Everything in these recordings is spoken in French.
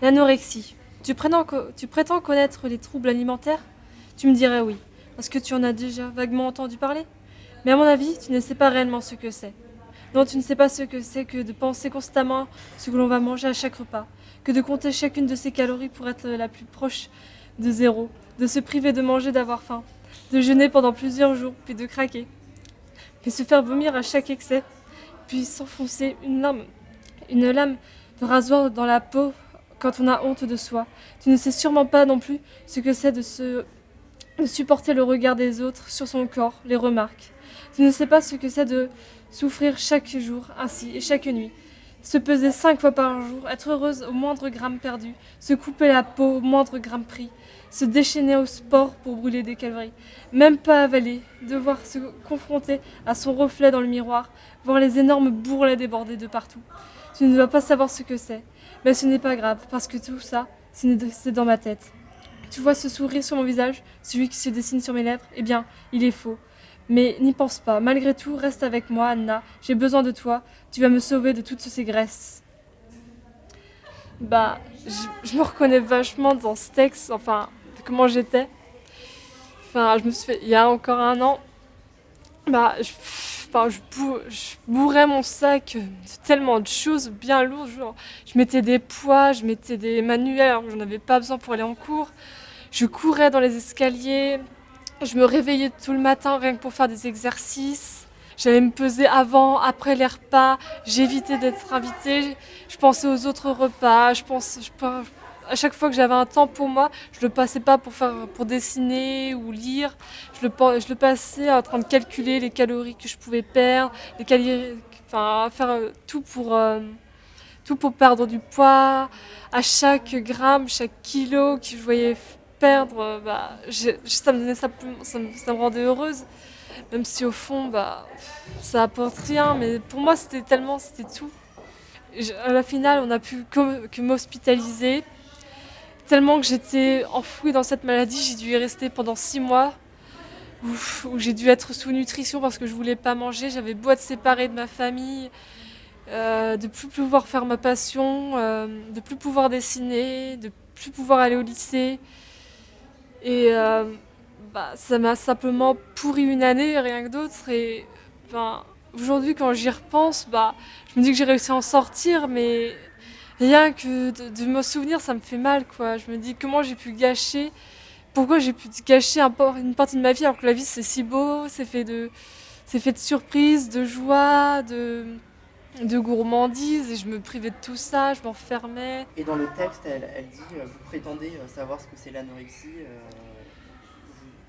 L'anorexie. Tu prétends, connaître les troubles alimentaires? Tu me dirais oui, parce que tu en as déjà vaguement entendu parler. Mais à mon avis, tu ne sais pas réellement ce que c'est. Non, tu ne sais pas ce que c'est que de penser constamment ce que l'on va manger à chaque repas, que de compter chacune de ses calories pour être la plus proche de zéro, de se priver de manger, d'avoir faim, de jeûner pendant plusieurs jours, puis de craquer, puis se faire vomir à chaque excès, puis s'enfoncer une lame, une lame de rasoir dans la peau quand on a honte de soi. Tu ne sais sûrement pas non plus ce que c'est de, se, supporter le regard des autres sur son corps, les remarques. Tu ne sais pas ce que c'est de souffrir chaque jour ainsi et chaque nuit. Se peser cinq fois par jour, être heureuse au moindre gramme perdu, se couper la peau au moindre gramme pris, se déchaîner au sport pour brûler des calories, même pas avaler, devoir se confronter à son reflet dans le miroir, voir les énormes bourrelets déborder de partout. Tu ne dois pas savoir ce que c'est, mais ce n'est pas grave, parce que tout ça, c'est dans ma tête. Tu vois ce sourire sur mon visage, celui qui se dessine sur mes lèvres? Eh bien, il est faux. Mais n'y pense pas, malgré tout, reste avec moi, Anna, j'ai besoin de toi, tu vas me sauver de toutes ces graisses. Bah, je, me reconnais vachement dans ce texte, enfin, comment j'étais. Enfin, je me suis fait, il y a encore un an, bah, je, je, bourrais mon sac de tellement de choses bien lourdes. Je mettais des poids, je mettais des manuels j'en avais pas besoin pour aller en cours. Je courais dans les escaliers, je me réveillais tout le matin rien que pour faire des exercices. J'allais me peser avant, après les repas. J'évitais d'être invitée. Je pensais aux autres repas. Je pense, je, à chaque fois que j'avais un temps pour moi, je le passais pas pour faire, pour dessiner ou lire. Je le, je le passais en train de calculer les calories que je pouvais perdre, les calories, enfin faire euh, tout pour euh, tout pour perdre du poids. À chaque gramme, chaque kilo que je voyais perdre, bah, ça me donnait ça, ça, me, rendait heureuse. Même si au fond, bah, ça apporte rien, mais pour moi c'était tellement, c'était tout. à la finale, on a pu que m'hospitaliser. Tellement que j'étais enfouie dans cette maladie, j'ai dû y rester pendant six mois. Où, j'ai dû être sous nutrition parce que je voulais pas manger. J'avais beau être séparée de ma famille, euh, de plus pouvoir faire ma passion, euh, de plus pouvoir dessiner, de plus pouvoir aller au lycée. Et euh, bah, ça m'a simplement pourri une année, rien que d'autre. Et aujourd'hui, quand j'y repense, bah, je me dis que j'ai réussi à en sortir, mais rien que de, me souvenir, ça me fait mal. Quoi. Je me dis comment j'ai pu gâcher, pourquoi j'ai pu gâcher un, une partie de ma vie alors que la vie c'est si beau, c'est fait de, c'est fait de surprises, de joie, de, de gourmandise et je me privais de tout ça, je m'enfermais. Et dans le texte, elle, elle dit euh, Vous prétendez euh, savoir ce que c'est l'anorexie euh,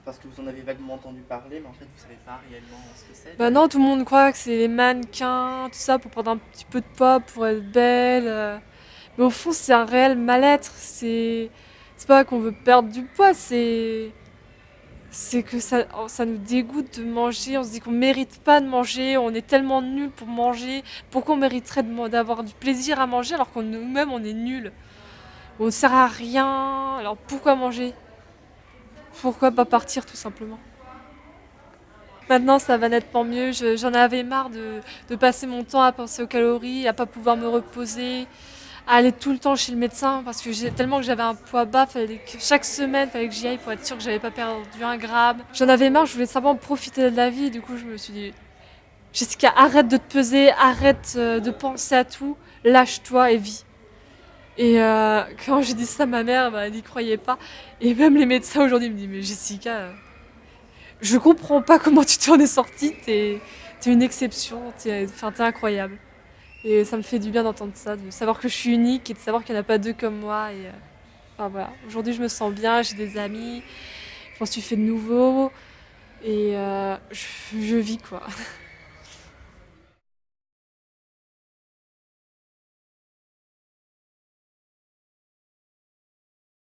parce que vous en avez vaguement entendu parler, mais en fait vous savez pas réellement ce que c'est. Bah non, tout le monde croit que c'est les mannequins, tout ça pour prendre un petit peu de poids, pour être belle. Mais au fond, c'est un réel mal-être. C'est pas qu'on veut perdre du poids, c'est c'est que ça, ça nous dégoûte de manger, on se dit qu'on mérite pas de manger, on est tellement nul pour manger, pourquoi on mériterait d'avoir du plaisir à manger alors qu'on nous-mêmes on est nul? On ne sert à rien, alors pourquoi manger? Pourquoi pas partir tout simplement? Maintenant ça va nettement mieux, j'en avais marre de, de, passer mon temps à penser aux calories, à pas pouvoir me reposer, aller tout le temps chez le médecin parce que tellement que j'avais un poids bas, que chaque semaine, fallait que j'y aille pour être sûre que j'avais pas perdu un gramme. J'en avais marre, je voulais simplement profiter de la vie. Du coup, je me suis dit, Jessica, arrête de te peser, arrête euh, de penser à tout, lâche-toi et vis. Et euh, quand j'ai dit ça à ma mère, bah, elle n'y croyait pas. Et même les médecins aujourd'hui me disent, mais Jessica, je comprends pas comment tu t'en es sortie, t'es es une exception, t'es incroyable. Et ça me fait du bien d'entendre ça, de savoir que je suis unique et de savoir qu'il n'y en a pas deux comme moi. Et, euh. Aujourd'hui, je me sens bien, j'ai des amis, je m'en suis fait de nouveau et euh, je vis quoi.